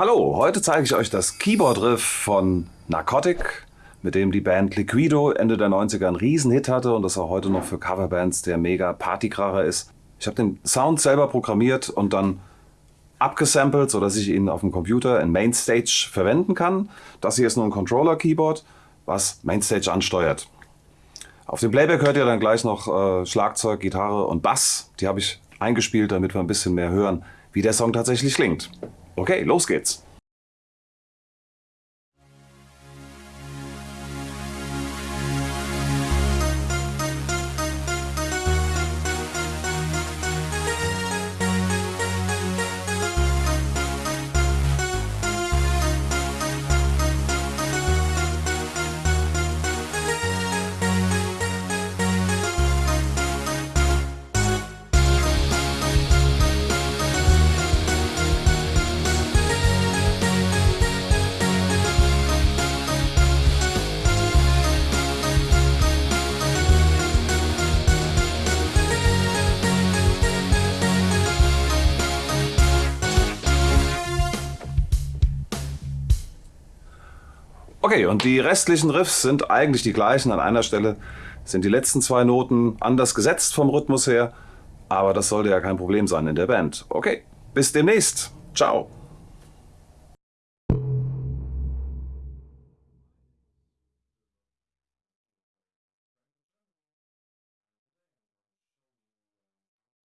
Hallo, heute zeige ich euch das Keyboard-Riff von Narcotic, mit dem die Band Liquido Ende der 90er einen Riesenhit hatte und das auch heute noch für Coverbands der mega Partykracher ist. Ich habe den Sound selber programmiert und dann abgesampelt, sodass ich ihn auf dem Computer in Mainstage verwenden kann. Das hier ist nur ein Controller-Keyboard, was Mainstage ansteuert. Auf dem Playback hört ihr dann gleich noch äh, Schlagzeug, Gitarre und Bass. Die habe ich eingespielt, damit wir ein bisschen mehr hören, wie der Song tatsächlich klingt. Okay, los geht's. Okay, und die restlichen Riffs sind eigentlich die gleichen. An einer Stelle sind die letzten zwei Noten anders gesetzt vom Rhythmus her, aber das sollte ja kein Problem sein in der Band. Okay, bis demnächst. Ciao.